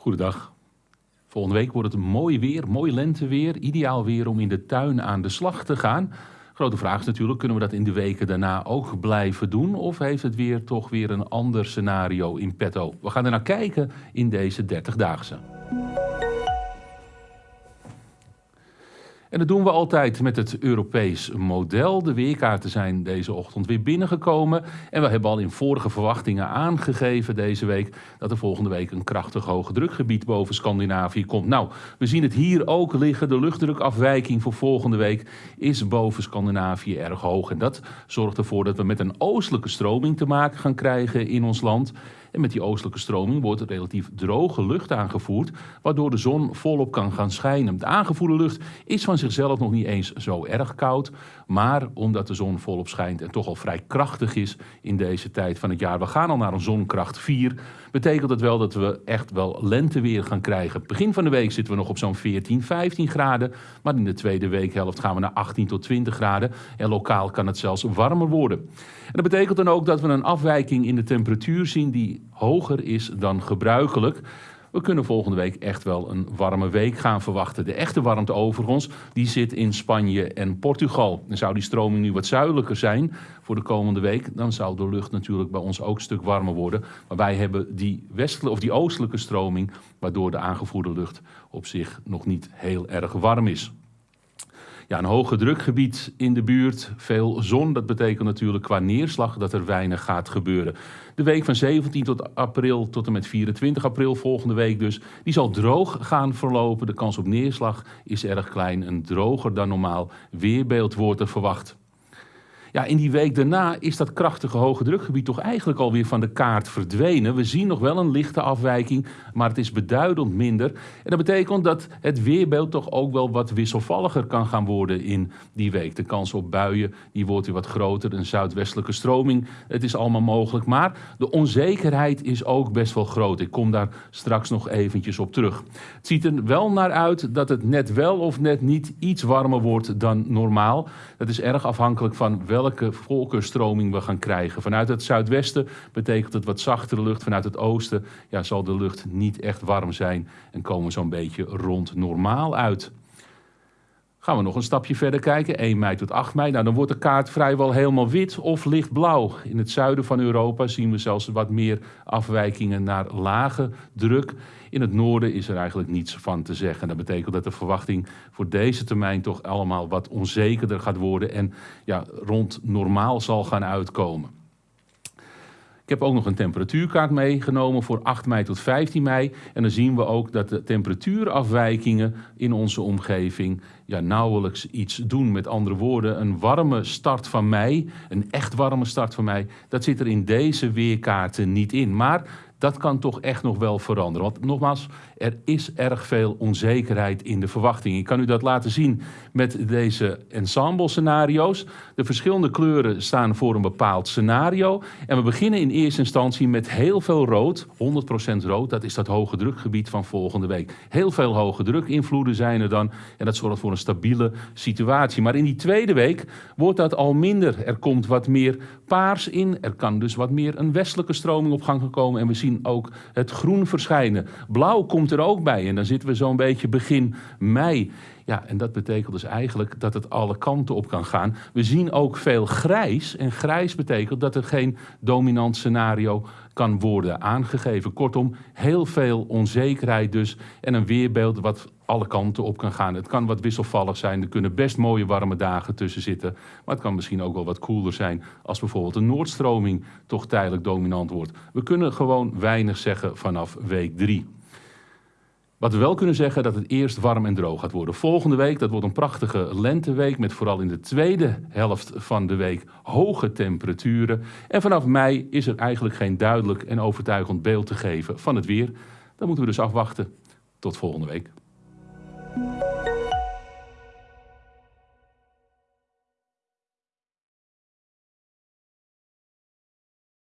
Goedendag. Volgende week wordt het mooi weer, mooi lenteweer. Ideaal weer om in de tuin aan de slag te gaan. Grote vraag is natuurlijk, kunnen we dat in de weken daarna ook blijven doen? Of heeft het weer toch weer een ander scenario in petto? We gaan er naar kijken in deze 30-daagse. En dat doen we altijd met het Europees model. De weerkaarten zijn deze ochtend weer binnengekomen. En we hebben al in vorige verwachtingen aangegeven deze week dat er volgende week een krachtig hoge drukgebied boven Scandinavië komt. Nou, we zien het hier ook liggen. De luchtdrukafwijking voor volgende week is boven Scandinavië erg hoog. En dat zorgt ervoor dat we met een oostelijke stroming te maken gaan krijgen in ons land. En met die oostelijke stroming wordt relatief droge lucht aangevoerd, waardoor de zon volop kan gaan schijnen. De aangevoerde lucht is van zichzelf nog niet eens zo erg koud, maar omdat de zon volop schijnt en toch al vrij krachtig is in deze tijd van het jaar. We gaan al naar een zonkracht 4. Betekent het wel dat we echt wel lenteweer gaan krijgen. Begin van de week zitten we nog op zo'n 14, 15 graden. Maar in de tweede weekhelft gaan we naar 18 tot 20 graden. En lokaal kan het zelfs warmer worden. En dat betekent dan ook dat we een afwijking in de temperatuur zien die hoger is dan gebruikelijk. We kunnen volgende week echt wel een warme week gaan verwachten. De echte warmte overigens, die zit in Spanje en Portugal. En zou die stroming nu wat zuidelijker zijn voor de komende week, dan zou de lucht natuurlijk bij ons ook een stuk warmer worden. Maar wij hebben die, westelijke, of die oostelijke stroming, waardoor de aangevoerde lucht op zich nog niet heel erg warm is. Ja, een hoge drukgebied in de buurt, veel zon. Dat betekent natuurlijk qua neerslag dat er weinig gaat gebeuren. De week van 17 tot april tot en met 24 april, volgende week dus, die zal droog gaan verlopen. De kans op neerslag is erg klein. Een droger dan normaal weerbeeld wordt er verwacht. Ja, in die week daarna is dat krachtige hoge drukgebied toch eigenlijk alweer van de kaart verdwenen. We zien nog wel een lichte afwijking, maar het is beduidend minder. En dat betekent dat het weerbeeld toch ook wel wat wisselvalliger kan gaan worden in die week. De kans op buien die wordt weer wat groter, een zuidwestelijke stroming. Het is allemaal mogelijk, maar de onzekerheid is ook best wel groot. Ik kom daar straks nog eventjes op terug. Het ziet er wel naar uit dat het net wel of net niet iets warmer wordt dan normaal. Dat is erg afhankelijk van wel welke volkenstroming we gaan krijgen. Vanuit het zuidwesten betekent het wat zachtere lucht. Vanuit het oosten ja, zal de lucht niet echt warm zijn en komen we zo'n beetje rond normaal uit. Gaan we nog een stapje verder kijken, 1 mei tot 8 mei. Nou, dan wordt de kaart vrijwel helemaal wit of lichtblauw. In het zuiden van Europa zien we zelfs wat meer afwijkingen naar lage druk. In het noorden is er eigenlijk niets van te zeggen. Dat betekent dat de verwachting voor deze termijn toch allemaal wat onzekerder gaat worden en ja, rond normaal zal gaan uitkomen. Ik heb ook nog een temperatuurkaart meegenomen voor 8 mei tot 15 mei. En dan zien we ook dat de temperatuurafwijkingen in onze omgeving ja, nauwelijks iets doen. Met andere woorden, een warme start van mei, een echt warme start van mei, dat zit er in deze weerkaarten niet in. Maar dat kan toch echt nog wel veranderen. Want nogmaals, er is erg veel onzekerheid in de verwachting. Ik kan u dat laten zien met deze ensemble scenario's. De verschillende kleuren staan voor een bepaald scenario. En we beginnen in eerste instantie met heel veel rood, 100% rood. Dat is dat hoge drukgebied van volgende week. Heel veel hoge drukinvloeden zijn er dan. En dat zorgt voor een stabiele situatie. Maar in die tweede week wordt dat al minder. Er komt wat meer paars in. Er kan dus wat meer een westelijke stroming op gang komen. En we zien ook het groen verschijnen. Blauw komt er ook bij. En dan zitten we zo'n beetje begin mei. Ja, en dat betekent dus eigenlijk dat het alle kanten op kan gaan. We zien ook veel grijs. En grijs betekent dat er geen dominant scenario kan worden aangegeven. Kortom, heel veel onzekerheid dus. En een weerbeeld wat alle kanten op kan gaan. Het kan wat wisselvallig zijn. Er kunnen best mooie warme dagen tussen zitten. Maar het kan misschien ook wel wat koeler zijn als bijvoorbeeld een noordstroming toch tijdelijk dominant wordt. We kunnen gewoon weinig zeggen vanaf week 3. Wat we wel kunnen zeggen, dat het eerst warm en droog gaat worden. Volgende week, dat wordt een prachtige lenteweek met vooral in de tweede helft van de week hoge temperaturen. En vanaf mei is er eigenlijk geen duidelijk en overtuigend beeld te geven van het weer. Dan moeten we dus afwachten. Tot volgende week. Thank you.